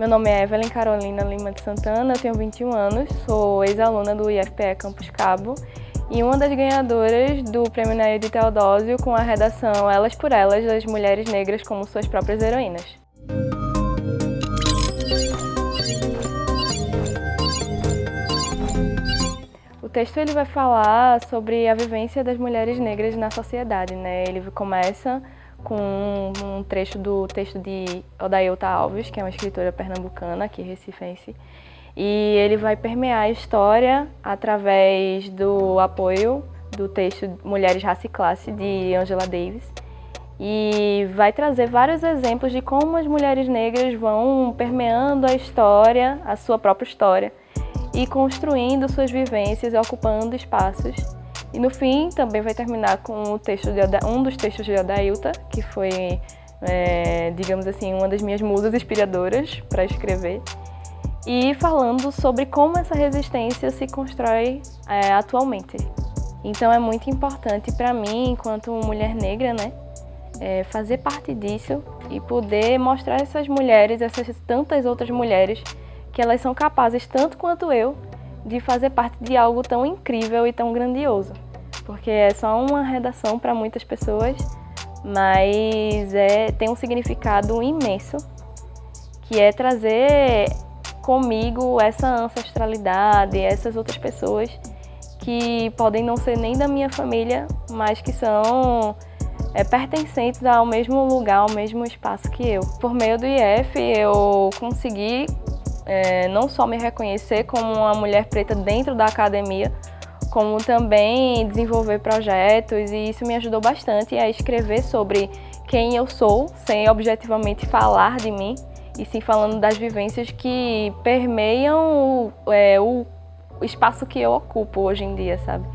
Meu nome é Evelyn Carolina Lima de Santana, tenho 21 anos, sou ex-aluna do IFPE Campus Cabo e uma das ganhadoras do Prêmio Nair de Teodósio com a redação Elas por Elas, das mulheres negras como suas próprias heroínas. O texto ele vai falar sobre a vivência das mulheres negras na sociedade, né? Ele começa com um trecho do texto de Odailta Alves, que é uma escritora pernambucana, aqui recifense, e ele vai permear a história através do apoio do texto Mulheres, Raça e Classe, de Angela Davis, e vai trazer vários exemplos de como as mulheres negras vão permeando a história, a sua própria história, e construindo suas vivências, ocupando espaços e no fim também vai terminar com o texto de Oda, um dos textos de Odailta, que foi, é, digamos assim, uma das minhas musas inspiradoras para escrever. E falando sobre como essa resistência se constrói é, atualmente. Então é muito importante para mim, enquanto mulher negra, né, é, fazer parte disso e poder mostrar essas mulheres, essas tantas outras mulheres, que elas são capazes, tanto quanto eu, de fazer parte de algo tão incrível e tão grandioso. Porque é só uma redação para muitas pessoas, mas é, tem um significado imenso, que é trazer comigo essa ancestralidade, essas outras pessoas que podem não ser nem da minha família, mas que são é, pertencentes ao mesmo lugar, ao mesmo espaço que eu. Por meio do IF, eu consegui é, não só me reconhecer como uma mulher preta dentro da academia, como também desenvolver projetos e isso me ajudou bastante a escrever sobre quem eu sou, sem objetivamente falar de mim, e sim falando das vivências que permeiam o, é, o espaço que eu ocupo hoje em dia, sabe?